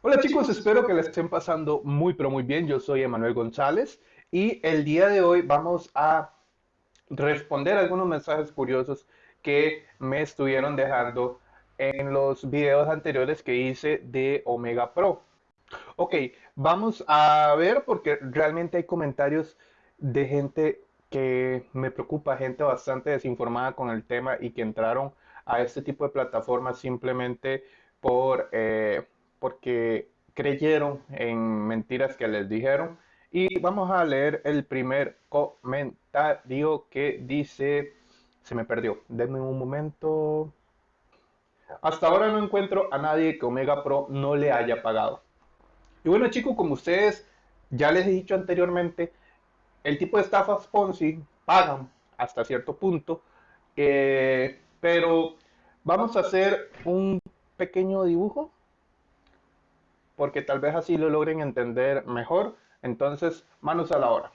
Hola chicos, espero que les estén pasando muy pero muy bien. Yo soy Emanuel González y el día de hoy vamos a responder algunos mensajes curiosos que me estuvieron dejando en los videos anteriores que hice de Omega Pro. Ok, vamos a ver porque realmente hay comentarios de gente que me preocupa, gente bastante desinformada con el tema y que entraron a este tipo de plataformas simplemente por, eh, porque creyeron en mentiras que les dijeron. Y vamos a leer el primer comentario que dice, se me perdió, denme un momento. Hasta ahora no encuentro a nadie que Omega Pro no le haya pagado. Y bueno chicos, como ustedes ya les he dicho anteriormente, el tipo de estafas Ponzi pagan hasta cierto punto, eh, pero vamos a hacer un pequeño dibujo porque tal vez así lo logren entender mejor. Entonces, manos a la hora.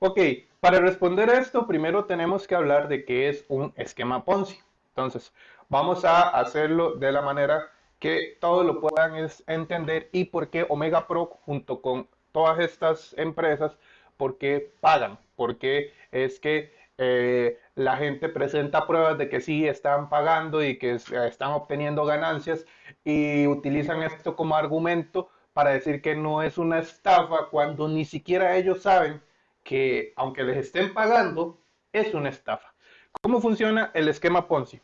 Ok, para responder a esto, primero tenemos que hablar de qué es un esquema Ponzi. Entonces, vamos a hacerlo de la manera que todos lo puedan entender y por qué Omega Pro junto con todas estas empresas, por qué pagan, porque es que eh, la gente presenta pruebas de que sí están pagando y que están obteniendo ganancias y utilizan esto como argumento para decir que no es una estafa cuando ni siquiera ellos saben que aunque les estén pagando, es una estafa. ¿Cómo funciona el esquema Ponzi?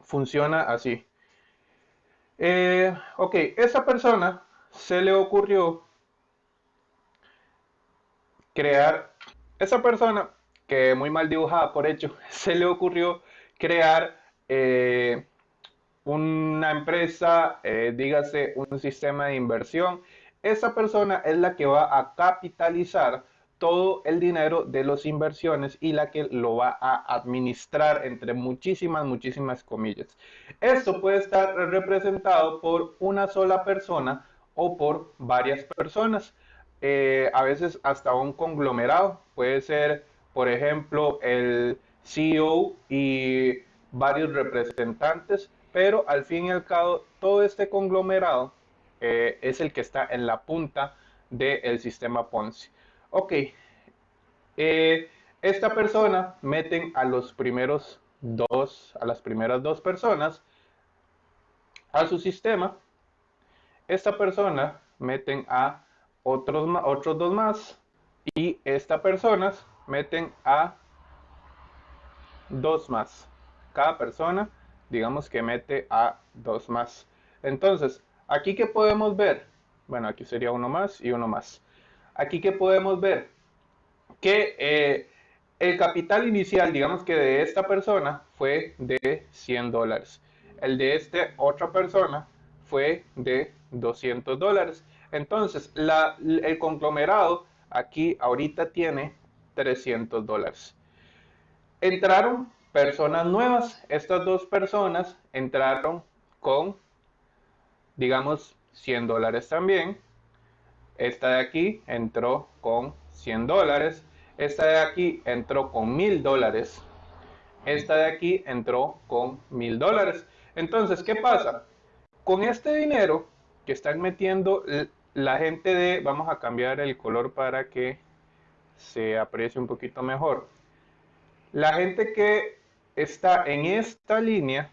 Funciona así. Eh, ok, esa persona se le ocurrió crear, esa persona que muy mal dibujada por hecho, se le ocurrió crear eh, una empresa, eh, dígase un sistema de inversión. Esa persona es la que va a capitalizar todo el dinero de las inversiones y la que lo va a administrar entre muchísimas, muchísimas comillas. Esto puede estar representado por una sola persona o por varias personas. Eh, a veces hasta un conglomerado. Puede ser, por ejemplo, el CEO y varios representantes, pero al fin y al cabo todo este conglomerado eh, es el que está en la punta del sistema Ponzi. Ok, eh, esta persona meten a los primeros dos, a las primeras dos personas a su sistema. Esta persona meten a otros, otros dos más y esta personas meten a dos más. Cada persona, digamos que mete a dos más. Entonces, aquí que podemos ver, bueno, aquí sería uno más y uno más. Aquí que podemos ver que eh, el capital inicial, digamos que de esta persona fue de 100 dólares. El de esta otra persona fue de 200 dólares. Entonces, el conglomerado aquí ahorita tiene 300 dólares. Entraron personas nuevas. Estas dos personas entraron con, digamos, 100 dólares también. Esta de aquí entró con 100 dólares. Esta de aquí entró con 1000 dólares. Esta de aquí entró con 1000 dólares. Entonces, ¿qué pasa? Con este dinero que están metiendo la gente de, vamos a cambiar el color para que se aprecie un poquito mejor. La gente que está en esta línea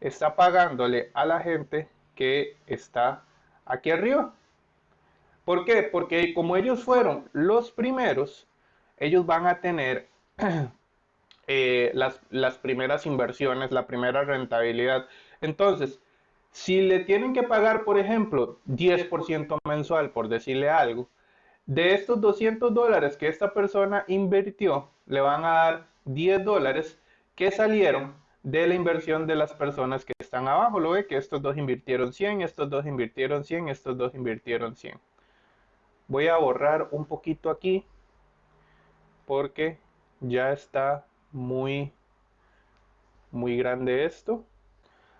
está pagándole a la gente que está aquí arriba. ¿Por qué? Porque como ellos fueron los primeros, ellos van a tener eh, las, las primeras inversiones, la primera rentabilidad. Entonces, si le tienen que pagar, por ejemplo, 10% mensual, por decirle algo, de estos 200 dólares que esta persona invirtió, le van a dar 10 dólares que salieron de la inversión de las personas que están abajo. Lo ve que estos dos invirtieron 100, estos dos invirtieron 100, estos dos invirtieron 100. Voy a borrar un poquito aquí porque ya está muy, muy grande esto.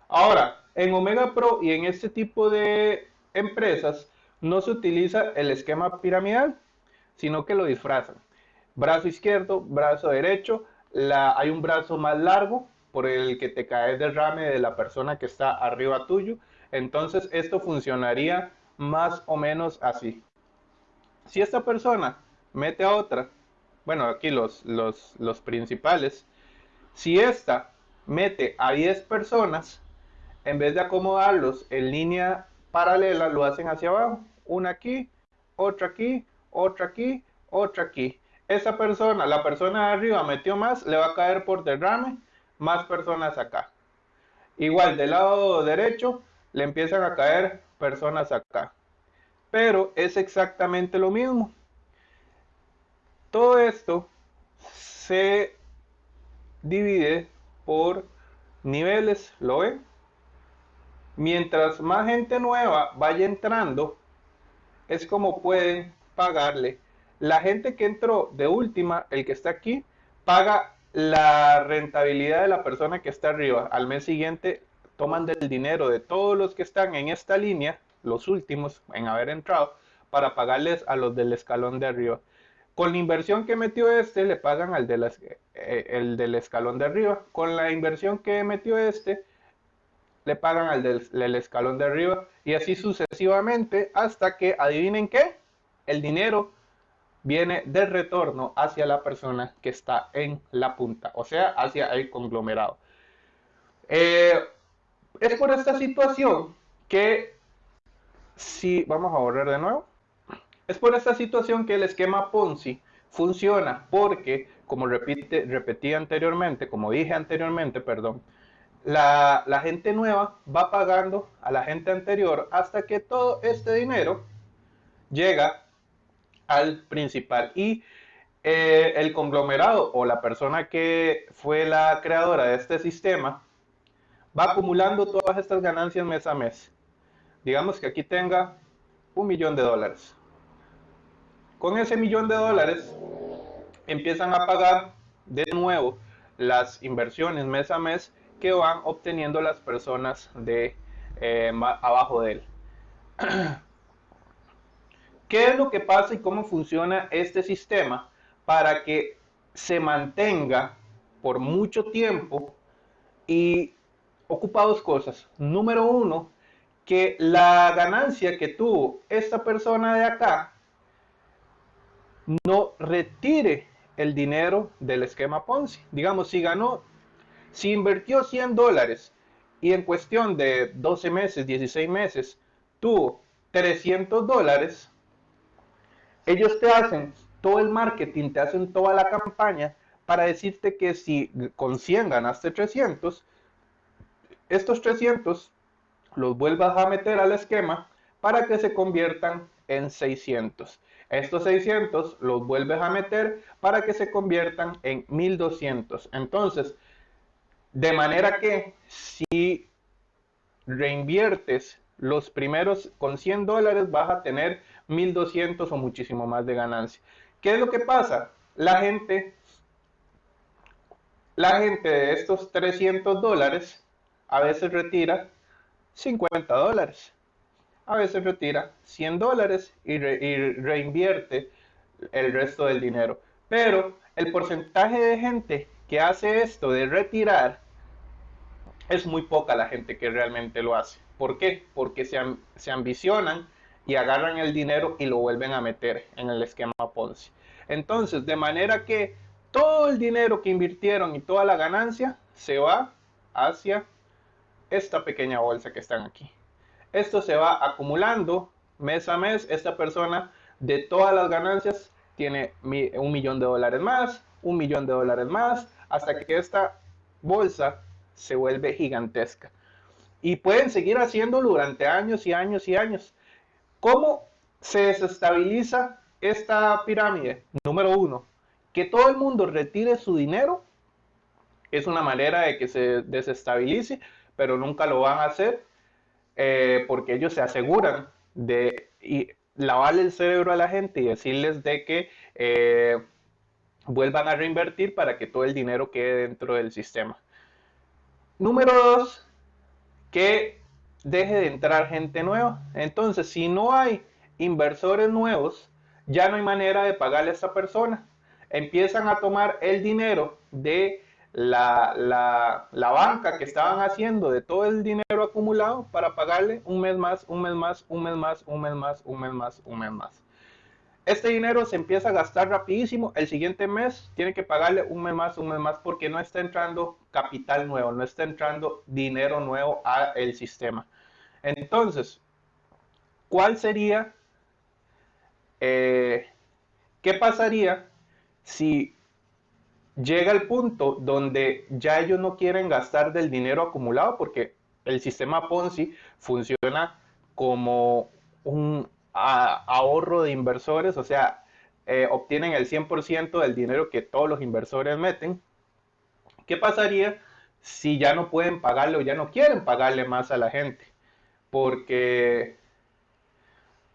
Ahora, en Omega Pro y en este tipo de empresas no se utiliza el esquema piramidal, sino que lo disfrazan. Brazo izquierdo, brazo derecho, hay un brazo más largo por el que te cae el derrame de la persona que está arriba tuyo. Entonces esto funcionaría más o menos así. Si esta persona mete a otra, bueno, aquí los, los, los principales, si esta mete a 10 personas, en vez de acomodarlos en línea paralela, lo hacen hacia abajo. Una aquí, otra aquí, otra aquí, otra aquí. Esa persona, la persona de arriba metió más, le va a caer por derrame más personas acá. Igual del lado derecho le empiezan a caer personas acá. Pero es exactamente lo mismo. Todo esto se divide por niveles, ¿lo ven? Mientras más gente nueva vaya entrando, es como pueden pagarle. La gente que entró de última, el que está aquí, paga la rentabilidad de la persona que está arriba. Al mes siguiente toman del dinero de todos los que están en esta línea, los últimos en haber entrado, para pagarles a los del escalón de arriba. Con la inversión que metió este, le pagan al eh, el del escalón de arriba. Con la inversión que metió este, le pagan al del, escalón de arriba. Y así sucesivamente hasta que, adivinen qué, el dinero viene de retorno hacia la persona que está en la punta, o sea, hacia el conglomerado. Eh, es por esta situación que, si vamos a borrar de nuevo, es por esta situación que el esquema Ponzi funciona porque, como repite, repetí anteriormente, como dije anteriormente, perdón, la, gente nueva va pagando a la gente anterior hasta que todo este dinero llega al principal. Y eh, el conglomerado o la persona que fue la creadora de este sistema va acumulando todas estas ganancias mes a mes. Digamos que aquí tenga un millón de dólares. Con ese millón de dólares empiezan a pagar de nuevo las inversiones mes a mes que van obteniendo las personas de eh, abajo de él. ¿Qué es lo que pasa y cómo funciona este sistema para que se mantenga por mucho tiempo y ocupa dos cosas. Número uno, que la ganancia que tuvo esta persona de acá no retire el dinero del esquema Ponzi. Digamos, si ganó, si invirtió 100 dólares y en cuestión de 12 meses, 16 meses, tuvo 300 dólares, ellos te hacen todo el marketing, te hacen toda la campaña para decirte que si con 100 ganaste 300, estos 300 los vuelvas a meter al esquema para que se conviertan en 600. Estos 600 los vuelves a meter para que se conviertan en 1200. Entonces, de manera que si reinviertes los primeros con 100 dólares vas a tener 1200 o muchísimo más de ganancia. ¿Qué es lo que pasa? La gente, la gente de estos 300 dólares a veces retira 50 dólares a veces retira 100 dólares y, reinvierte el resto del dinero. Pero el porcentaje de gente que hace esto de retirar es muy poca la gente que realmente lo hace. ¿Por qué? Porque se, se ambicionan y agarran el dinero y lo vuelven a meter en el esquema Ponzi. Entonces, de manera que todo el dinero que invirtieron y toda la ganancia se va hacia esta pequeña bolsa que están aquí. Esto se va acumulando mes a mes. Esta persona de todas las ganancias tiene un millón de dólares más, un millón de dólares más, hasta que esta bolsa se vuelve gigantesca. Y pueden seguir haciéndolo durante años y años y años. ¿Cómo se desestabiliza esta pirámide? Número uno, que todo el mundo retire su dinero. Es una manera de que se desestabilice, pero nunca lo van a hacer eh, porque ellos se aseguran de lavarle el cerebro a la gente y decirles de que eh, vuelvan a reinvertir para que todo el dinero quede dentro del sistema. Número dos, que deje de entrar gente nueva. Entonces, si no hay inversores nuevos, ya no hay manera de pagarle a esa persona. Empiezan a tomar el dinero de la, la, la, banca que estaban haciendo de todo el dinero acumulado para pagarle un mes más, un mes más, un mes más, un mes más, un mes más, un mes más. Este dinero se empieza a gastar rapidísimo. El siguiente mes tiene que pagarle un mes más, un mes más, porque no está entrando capital nuevo, no está entrando dinero nuevo al sistema. Entonces, ¿cuál sería, eh, qué pasaría si llega el punto donde ya ellos no quieren gastar del dinero acumulado porque el sistema Ponzi funciona como un ahorro de inversores, o sea, eh, obtienen el 100% del dinero que todos los inversores meten. ¿Qué pasaría si ya no pueden pagarle o ya no quieren pagarle más a la gente? Porque,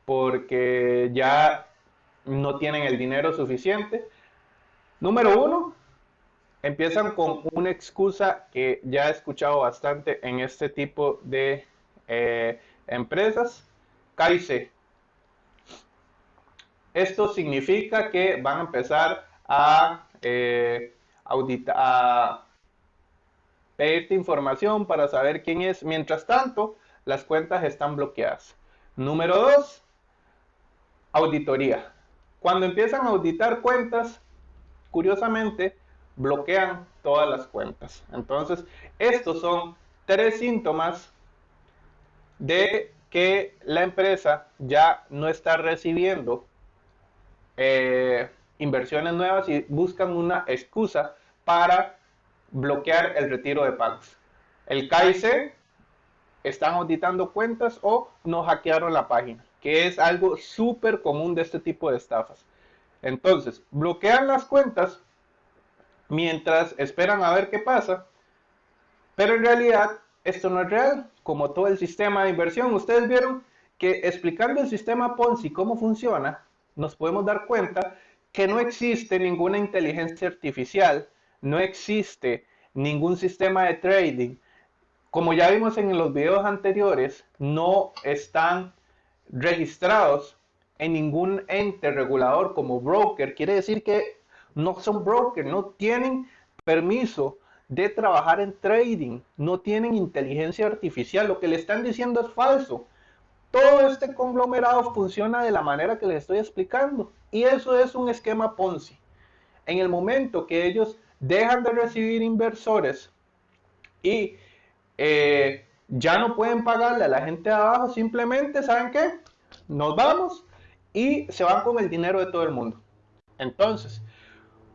porque ya no tienen el dinero suficiente. Número uno, empiezan con una excusa que ya he escuchado bastante en este tipo de eh, empresas. Esto significa que van a empezar a, eh, a pedirte información para saber quién es. Mientras tanto, las cuentas están bloqueadas. Número dos, auditoría. Cuando empiezan a auditar cuentas, curiosamente, bloquean todas las cuentas. Entonces, estos son tres síntomas de que la empresa ya no está recibiendo eh, inversiones nuevas y buscan una excusa para bloquear el retiro de pagos. El KIC están auditando cuentas o no hackearon la página, que es algo súper común de este tipo de estafas. Entonces, bloquean las cuentas mientras esperan a ver qué pasa. Pero en realidad esto no es real, como todo el sistema de inversión. Ustedes vieron que explicando el sistema Ponzi cómo funciona, nos podemos dar cuenta que no existe ninguna inteligencia artificial, no existe ningún sistema de trading. Como ya vimos en los videos anteriores, no están registrados en ningún ente regulador como broker. Quiere decir que no son brokers, no tienen permiso de trabajar en trading, no tienen inteligencia artificial, lo que le están diciendo es falso. Todo este conglomerado funciona de la manera que les estoy explicando y eso es un esquema Ponzi. En el momento que ellos dejan de recibir inversores y eh, ya no pueden pagarle a la gente de abajo, simplemente, ¿saben qué? Nos vamos y se van con el dinero de todo el mundo. Entonces,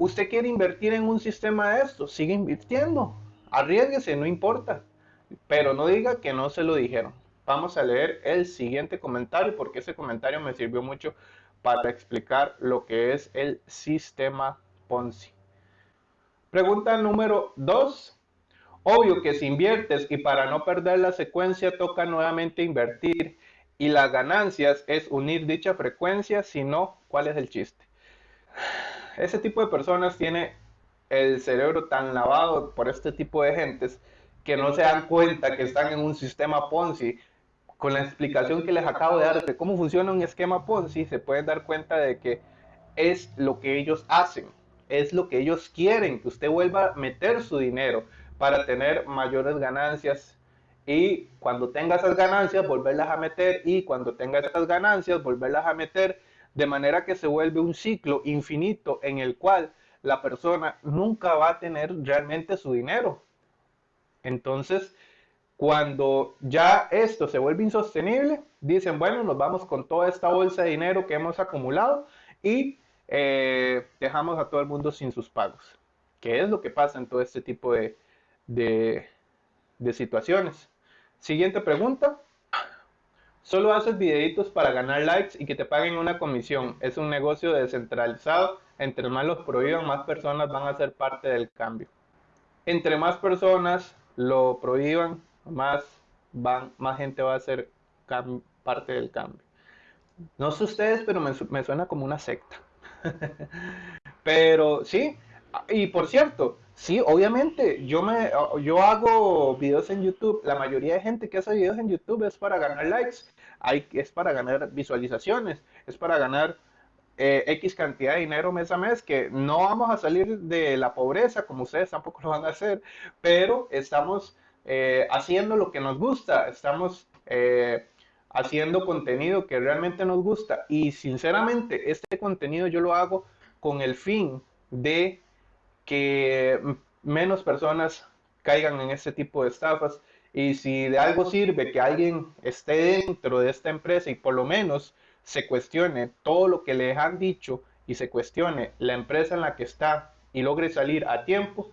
Usted quiere invertir en un sistema de esto, sigue invirtiendo, arriesguese, no importa, pero no diga que no se lo dijeron. Vamos a leer el siguiente comentario porque ese comentario me sirvió mucho para explicar lo que es el sistema Ponzi. Pregunta número 2. Obvio que si inviertes y para no perder la secuencia toca nuevamente invertir y las ganancias es unir dicha frecuencia, si no, ¿cuál es el chiste? ese tipo de personas tiene el cerebro tan lavado por este tipo de gentes que no se dan cuenta que están en un sistema Ponzi. Con la explicación que les acabo de dar de cómo funciona un esquema Ponzi, se pueden dar cuenta de que es lo que ellos hacen, es lo que ellos quieren, que usted vuelva a meter su dinero para tener mayores ganancias y cuando tenga esas ganancias volverlas a meter y cuando tenga esas ganancias volverlas a meter de manera que se vuelve un ciclo infinito en el cual la persona nunca va a tener realmente su dinero. Entonces, cuando ya esto se vuelve insostenible, dicen, bueno, nos vamos con toda esta bolsa de dinero que hemos acumulado y eh, dejamos a todo el mundo sin sus pagos. ¿Qué es lo que pasa en todo este tipo de, de situaciones? Siguiente pregunta. Solo haces videitos para ganar likes y que te paguen una comisión. Es un negocio descentralizado. Entre más los prohíban, más personas van a ser parte del cambio. Entre más personas lo prohíban, más, van, más gente va a ser parte del cambio. No sé ustedes, pero me, me suena como una secta. pero sí, y por cierto, Sí, obviamente, yo me yo hago videos en YouTube, la mayoría de gente que hace videos en YouTube es para ganar likes, hay, es para ganar visualizaciones, es para ganar eh, X cantidad de dinero mes a mes, que no vamos a salir de la pobreza, como ustedes tampoco lo van a hacer, pero estamos eh, haciendo lo que nos gusta, estamos eh, haciendo contenido que realmente nos gusta. Y sinceramente este contenido yo lo hago con el fin de que menos personas caigan en este tipo de estafas. Y si de algo sirve que alguien esté dentro de esta empresa y por lo menos se cuestione todo lo que les han dicho y se cuestione la empresa en la que está y logre salir a tiempo,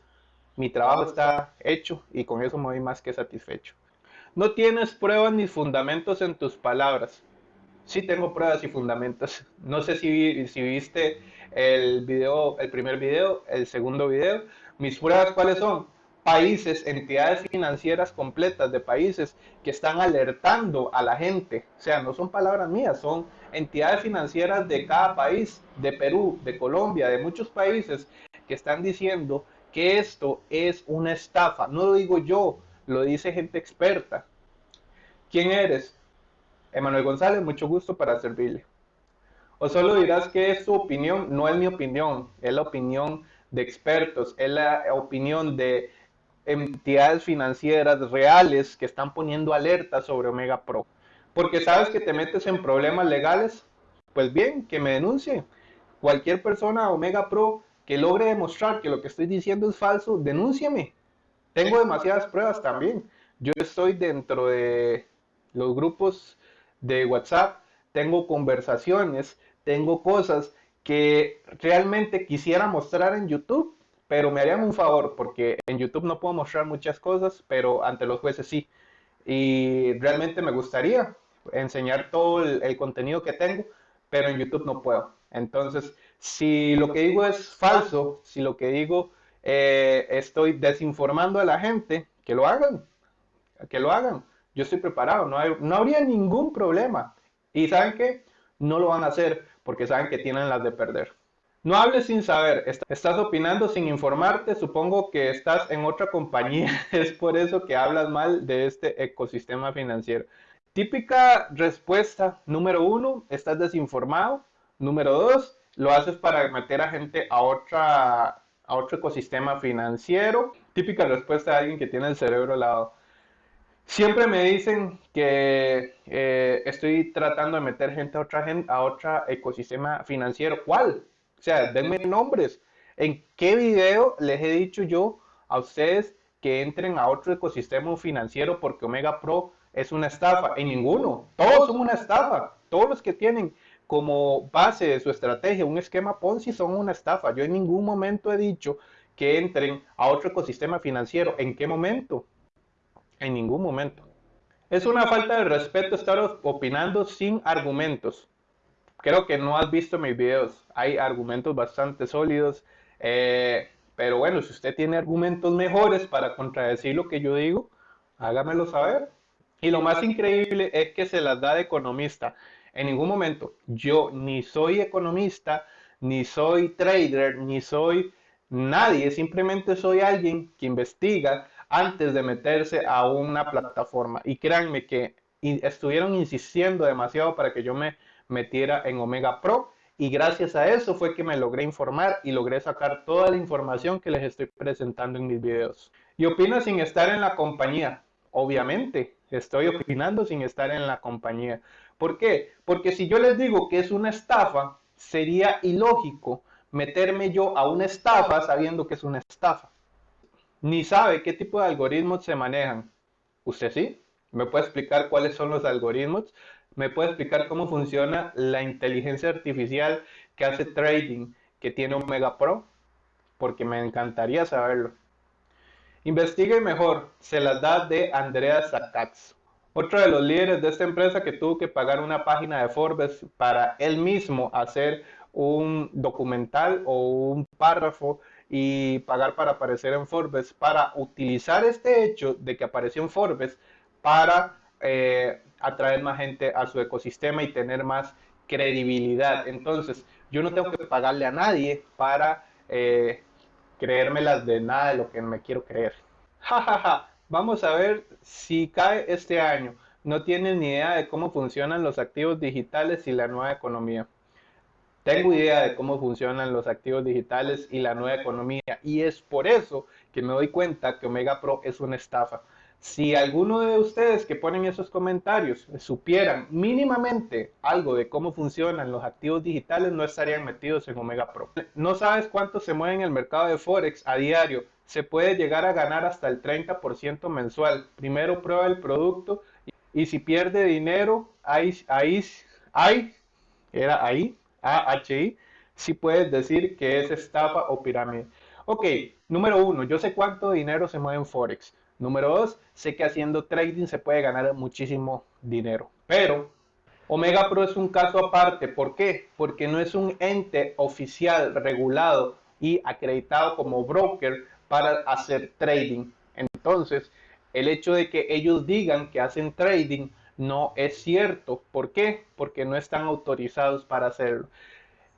mi trabajo está hecho y con eso me voy más que satisfecho. No tienes pruebas ni fundamentos en tus palabras. Sí tengo pruebas y fundamentos. No sé si, si viste el video, el primer video, el segundo video. Mis pruebas cuáles son? países, entidades financieras completas de países que están alertando a la gente. O sea, no son palabras mías, son entidades financieras de cada país, de Perú, de Colombia, de muchos países, que están diciendo que esto es una estafa. No lo digo yo, lo dice gente experta. ¿Quién eres? Emanuel González, mucho gusto para servirle. O solo dirás que es tu opinión, no es mi opinión, es la opinión de expertos, es la opinión de entidades financieras reales que están poniendo alerta sobre Omega Pro. Porque sabes que te metes en problemas legales, pues bien, que me denuncie. Cualquier persona Omega Pro que logre demostrar que lo que estoy diciendo es falso, denúnciame. Tengo demasiadas pruebas también. Yo estoy dentro de los grupos de WhatsApp, tengo conversaciones, tengo cosas que realmente quisiera mostrar en YouTube pero me harían un favor porque en YouTube no puedo mostrar muchas cosas, pero ante los jueces sí. Y realmente me gustaría enseñar todo el, contenido que tengo, pero en YouTube no puedo. Entonces, si lo que digo es falso, si lo que digo eh, estoy desinformando a la gente, que lo hagan, que lo hagan. Yo estoy preparado, no, no habría ningún problema. Y saben que no lo van a hacer porque saben que tienen las de perder. No hables sin saber, estás opinando sin informarte, supongo que estás en otra compañía, es por eso que hablas mal de este ecosistema financiero. Típica respuesta, número uno, estás desinformado. Número dos, lo haces para meter a gente a, otra, a otro ecosistema financiero. Típica respuesta de alguien que tiene el cerebro al lado. Siempre me dicen que eh, estoy tratando de meter gente a otra, a otro ecosistema financiero. ¿Cuál? O sea, denme nombres. ¿En qué video les he dicho yo a ustedes que entren a otro ecosistema financiero porque Omega Pro es una estafa? En ninguno. Todos son una estafa. Todos los que tienen como base de su estrategia un esquema Ponzi son una estafa. Yo en ningún momento he dicho que entren a otro ecosistema financiero. ¿En qué momento? En ningún momento. Es una falta de respeto estar opinando sin argumentos creo que no has visto mis videos. Hay argumentos bastante sólidos. Eh, pero bueno, si usted tiene argumentos mejores para contradecir lo que yo digo, hágamelo saber. Y lo más increíble es que se las da de economista. En ningún momento yo ni soy economista, ni soy trader, ni soy nadie. Simplemente soy alguien que investiga antes de meterse a una plataforma. Y créanme que estuvieron insistiendo demasiado para que yo me metiera en Omega Pro y gracias a eso fue que me logré informar y logré sacar toda la información que les estoy presentando en mis videos. Y opina sin estar en la compañía. Obviamente, estoy opinando sin estar en la compañía. ¿Por qué? Porque si yo les digo que es una estafa, sería ilógico meterme yo a una estafa sabiendo que es una estafa. Ni sabe qué tipo de algoritmos se manejan. ¿Usted sí? ¿Me puede explicar cuáles son los algoritmos? ¿Me puede explicar cómo funciona la inteligencia artificial que hace trading que tiene Omega Pro? Porque me encantaría saberlo. Investigue mejor, se las da de Andrea Zacatz. Otro de los líderes de esta empresa que tuvo que pagar una página de Forbes para él mismo hacer un documental o un párrafo y pagar para aparecer en Forbes, para utilizar este hecho de que apareció en Forbes para eh, atraer más gente a su ecosistema y tener más credibilidad. Entonces, yo no tengo que pagarle a nadie para eh, creérmelas de nada de lo que me quiero creer. Ja, Vamos a ver si cae este año. No tienen ni idea de cómo funcionan los activos digitales y la nueva economía. tengo idea de cómo funcionan los activos digitales y la nueva economía y es por eso que me doy cuenta que Omega Pro es una estafa. Si alguno de ustedes que ponen esos comentarios supieran mínimamente algo de cómo funcionan los activos digitales, no estarían metidos en Omega Pro. No sabes cuánto se mueve en el mercado de Forex a diario. Se puede llegar a ganar hasta el 30% mensual. Primero prueba el producto y si pierde dinero, ahí, ahí, ahí, era ahí, AHI, si puedes decir que es estafa o pirámide. Ok, número uno, yo sé cuánto dinero se mueve en Forex. Número dos, sé que haciendo trading se puede ganar muchísimo dinero. Pero Omega Pro es un caso aparte. ¿Por qué? Porque no es un ente oficial, regulado y acreditado como broker para hacer trading. Entonces, el hecho de que ellos digan que hacen trading no es cierto. ¿Por qué? Porque no están autorizados para hacerlo.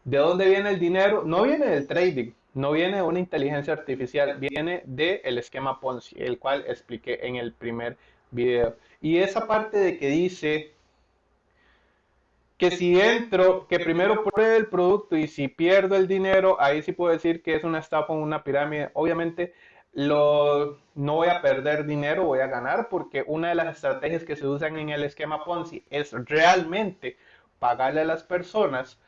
¿De dónde viene el dinero? No viene del trading, no viene de una inteligencia artificial, viene del esquema Ponzi, el cual expliqué en el primer video. Y esa parte de que dice que si entro, que primero pruebe el producto y si pierdo el dinero, ahí sí puedo decir que es una estafa o una pirámide. Obviamente lo, no voy a perder dinero, voy a ganar, porque una de las estrategias que se usan en el esquema Ponzi es realmente pagarle a las personas,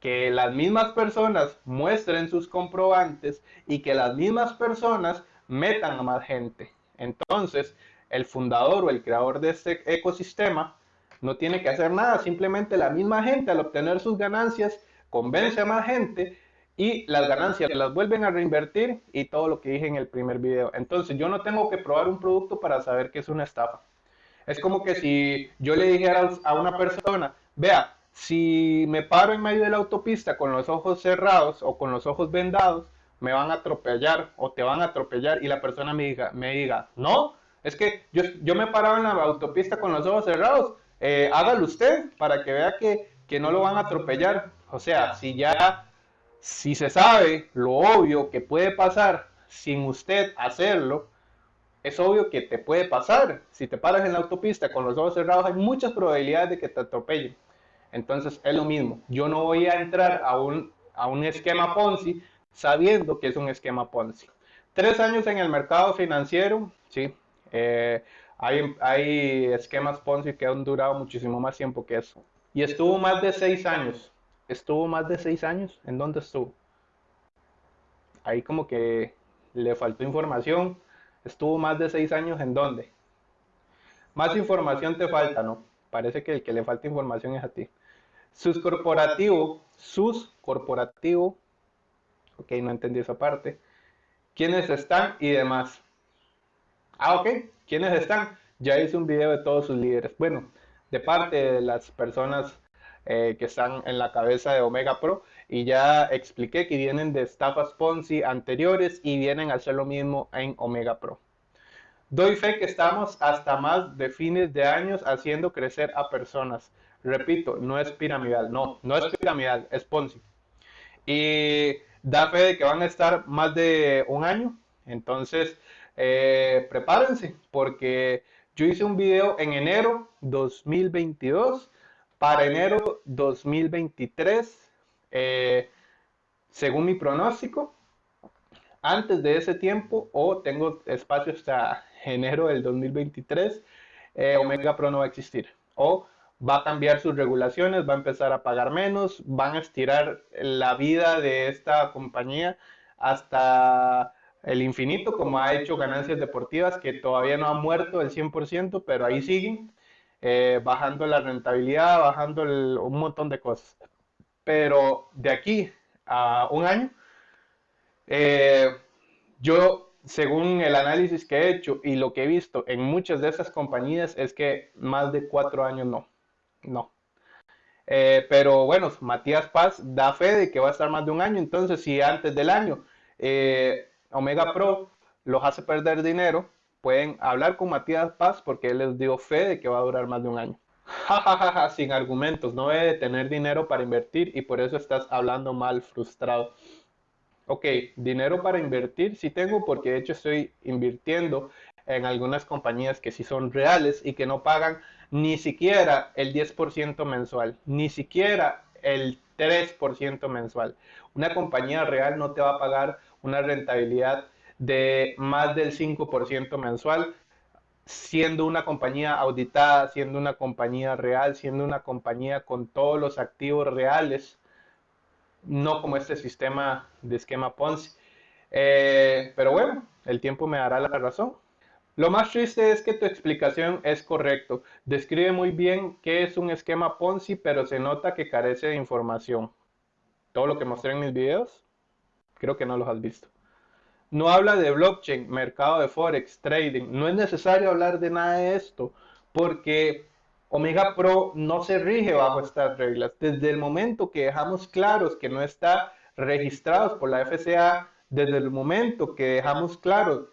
que las mismas personas muestren sus comprobantes y que las mismas personas metan a más gente. Entonces, el fundador o el creador de este ecosistema no tiene que hacer nada, simplemente la misma gente al obtener sus ganancias convence a más gente y las ganancias las vuelven a reinvertir y todo lo que dije en el primer video. Entonces yo no tengo que probar un producto para saber que es una estafa. Es como que si yo le dijera a una persona, vea, si me paro en medio de la autopista con los ojos cerrados o con los ojos vendados, me van a atropellar o te van a atropellar y la persona me diga, me diga no, es que yo, yo me paraba en la autopista con los ojos cerrados, eh, hágalo usted para que vea que, que no lo van a atropellar. O sea, si ya si se sabe lo obvio que puede pasar sin usted hacerlo, es obvio que te puede pasar. Si te paras en la autopista con los ojos cerrados, hay muchas probabilidades de que te atropellen. Entonces es lo mismo. Yo no voy a entrar a un, a un esquema Ponzi sabiendo que es un esquema Ponzi. Tres años en el mercado financiero, sí. Eh, hay, hay esquemas Ponzi que han durado muchísimo más tiempo que eso. Y estuvo más de seis años estuvo más de seis años. ¿En dónde estuvo? Ahí como que le faltó información. Estuvo más de seis años en dónde? Más información te falta, ¿no? Parece que el que le falta información es a ti. Sus corporativo, sus corporativo, ok, no entendí esa parte. ¿Quiénes están y demás? Ah, ok, ¿quiénes están? Ya hice un video de todos sus líderes. Bueno, de parte de las personas eh, que están en la cabeza de Omega Pro y ya expliqué que vienen de estafas Ponzi anteriores y vienen a hacer lo mismo en Omega Pro. Doy fe que estamos hasta más de fines de años haciendo crecer a personas. Repito, no es piramidal, no, no es piramidal, es Ponzi. Y da fe de que van a estar más de un año. Entonces, eh, prepárense, porque yo hice un video en enero 2022 para enero 2023, eh, según mi pronóstico, antes de ese tiempo o tengo espacio hasta enero del 2023, eh, Omega Pro no va a existir. O va a cambiar sus regulaciones, va a empezar a pagar menos, van a estirar la vida de esta compañía hasta el infinito, como ha hecho ganancias deportivas que todavía no han muerto el 100%, pero ahí siguen. Eh, bajando la rentabilidad, bajando un montón de cosas. Pero de aquí a un año, eh, yo, según el análisis que he hecho y lo que he visto en muchas de esas compañías, es que más de cuatro años no, no. Eh, pero bueno, Matías Paz da fe de que va a estar más de un año, entonces si antes del año Omega Pro los hace perder dinero, pueden hablar con Matías Paz porque él les dio fe de que va a durar más de un año. Jajaja, sin argumentos, no debe tener dinero para invertir y por eso estás hablando mal, frustrado. Ok, dinero para invertir sí tengo porque de hecho estoy invirtiendo en algunas compañías que sí son reales y que no pagan ni siquiera el 10% mensual, ni siquiera el 3% mensual. Una compañía real no te va a pagar una rentabilidad de más del 5% mensual, siendo una compañía auditada, siendo una compañía real, siendo una compañía con todos los activos reales, no como este sistema de esquema Ponzi. Eh, pero bueno, el tiempo me dará la razón. Lo más triste es que tu explicación es correcto. Describe muy bien qué es un esquema Ponzi, pero se nota que carece de información. Todo lo que mostré en mis videos, creo que no los has visto. No habla de blockchain, mercado de forex, trading. No es necesario hablar de nada de esto porque Omega Pro no se rige bajo estas reglas. Desde el momento que dejamos claros que no está registrados por la FCA, desde el momento que dejamos claro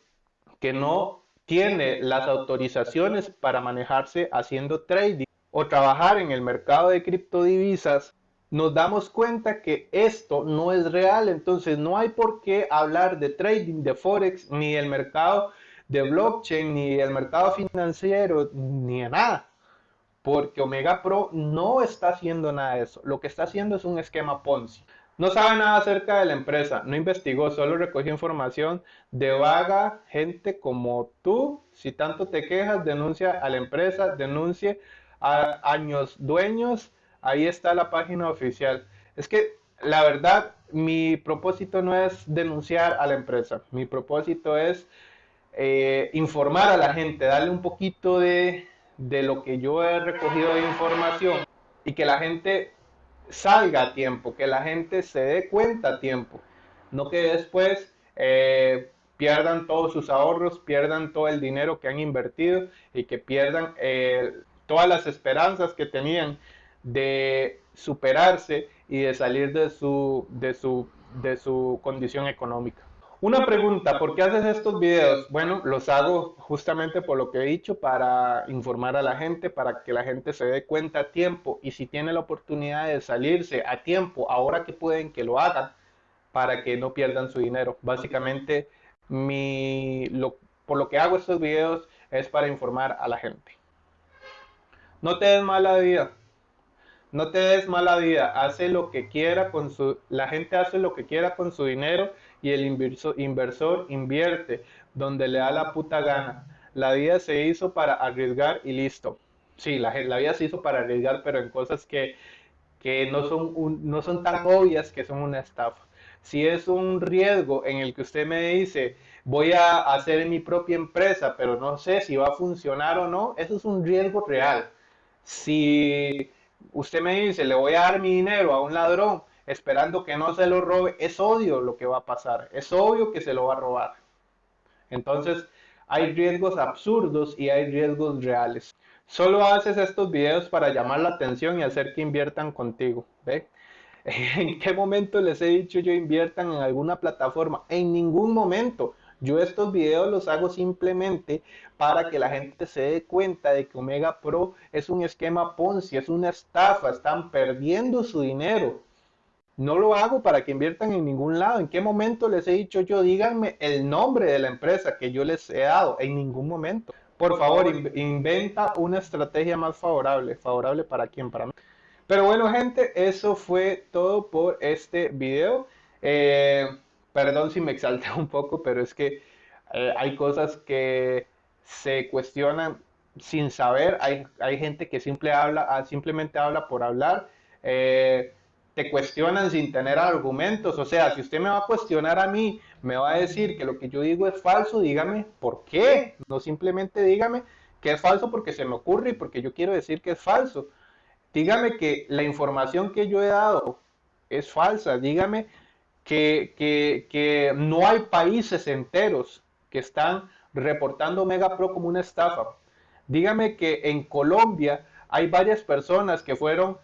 que no tiene las autorizaciones para manejarse haciendo trading o trabajar en el mercado de criptodivisas, nos damos cuenta que esto no es real, entonces no hay por qué hablar de trading, de forex, ni del mercado de blockchain, ni del mercado financiero, ni de nada. Porque Omega Pro no está haciendo nada de eso. Lo que está haciendo es un esquema Ponzi. No sabe nada acerca de la empresa, no investigó, solo recogió información de vaga gente como tú. Si tanto te quejas, denuncia a la empresa, denuncie a años dueños ahí está la página oficial. Es que la verdad, mi propósito no es denunciar a la empresa, mi propósito es eh, informar a la gente, darle un poquito de, lo que yo he recogido de información y que la gente salga a tiempo, que la gente se dé cuenta a tiempo, no que después eh, pierdan todos sus ahorros, pierdan todo el dinero que han invertido y que pierdan eh, todas las esperanzas que tenían de superarse y de salir de su, de su, de su condición económica. Una pregunta, ¿por qué haces estos videos? Bueno, los hago justamente por lo que he dicho, para informar a la gente, para que la gente se dé cuenta a tiempo y si tiene la oportunidad de salirse a tiempo, ahora que pueden, que lo hagan, para que no pierdan su dinero. Básicamente, mi, lo, por lo que hago estos videos es para informar a la gente. No te des mala vida. No te des mala vida, hace lo que quiera con su, la gente hace lo que quiera con su dinero y el inversor, invierte donde le da la puta gana. La vida se hizo para arriesgar y listo. Sí, la, vida se hizo para arriesgar, pero en cosas que, no, son no son tan obvias que son una estafa. Si es un riesgo en el que usted me dice, voy a hacer mi propia empresa, pero no sé si va a funcionar o no, eso es un riesgo real. Si usted me dice, le voy a dar mi dinero a un ladrón esperando que no se lo robe, es obvio lo que va a pasar, es obvio que se lo va a robar. Entonces, hay riesgos absurdos y hay riesgos reales. Solo haces estos videos para llamar la atención y hacer que inviertan contigo. ¿ve? ¿En qué momento les he dicho yo inviertan en alguna plataforma? En ningún momento. Yo estos videos los hago simplemente para que la gente se dé cuenta de que Omega Pro es un esquema Ponzi, es una estafa, están perdiendo su dinero. No lo hago para que inviertan en ningún lado. ¿En qué momento les he dicho yo, díganme el nombre de la empresa que yo les he dado? En ningún momento. Por favor, inventa una estrategia más favorable. ¿Favorable para quién? Para mí. Pero bueno, gente, eso fue todo por este video. Eh, perdón si me exalté un poco, pero es que eh, hay cosas que se cuestionan sin saber. Hay, hay gente que simple habla, ah, simplemente habla por hablar. Eh, te cuestionan sin tener argumentos. O sea, si usted me va a cuestionar a mí, me va a decir que lo que yo digo es falso, dígame por qué. No simplemente dígame que es falso porque se me ocurre y porque yo quiero decir que es falso. Dígame que la información que yo he dado es falsa. Dígame que, no hay países enteros que están reportando Omega Pro como una estafa. Dígame que en Colombia hay varias personas que fueron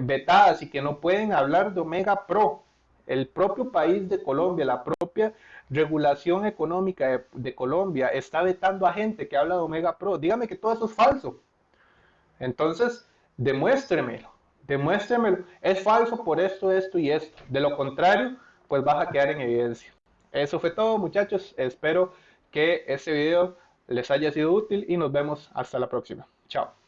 vetadas y que no pueden hablar de Omega Pro. El propio país de Colombia, la propia regulación económica de, Colombia está vetando a gente que habla de Omega Pro. Dígame que todo eso es falso. Entonces, demuéstremelo, demuéstremelo. Es falso por esto, esto y esto. De lo contrario, pues vas a quedar en evidencia. Eso fue todo muchachos, espero que este video les haya sido útil y nos vemos hasta la próxima. Chao.